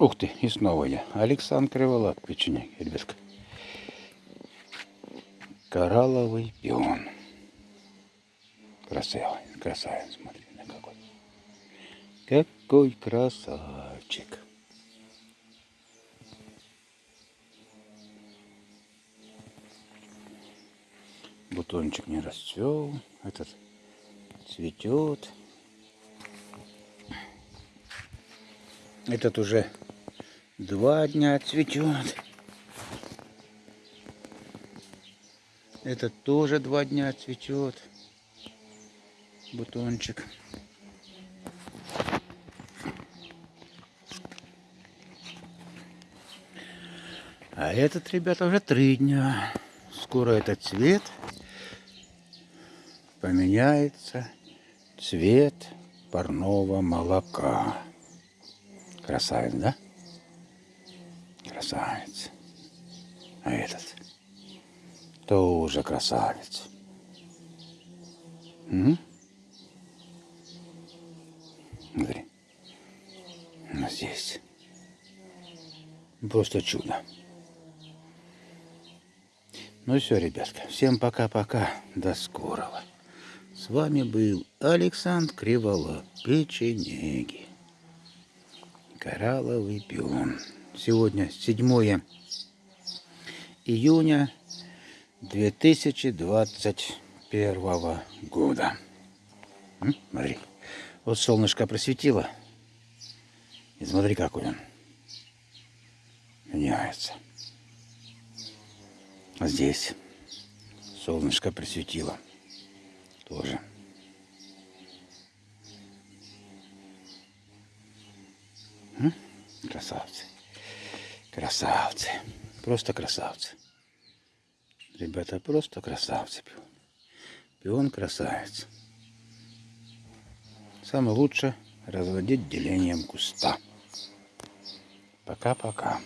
Ух ты, и снова я. Александр Криволап, печенек, ребятка. Коралловый пион. Красавец, красавец, смотри на какой. Какой красавчик. Бутончик не расцвел, этот цветет. Этот уже два дня цветет. Этот тоже два дня цветет. Бутончик. А этот, ребята, уже три дня. Скоро этот цвет поменяется цвет парного молока. Красавец, да? Красавец. А этот тоже красавец. Угу. Смотри. Ну, здесь. Просто чудо. Ну все, ребятка. Всем пока-пока. До скорого. С вами был Александр Криволап, печенеги. Коралловый пион. Сегодня 7 июня 2021 года. Смотри, вот солнышко просветило. И смотри, какой он меняется. А здесь солнышко просветило тоже. Красавцы. Красавцы. Просто красавцы. Ребята, просто красавцы. Пион, красавец. Самое лучшее разводить делением куста. Пока-пока.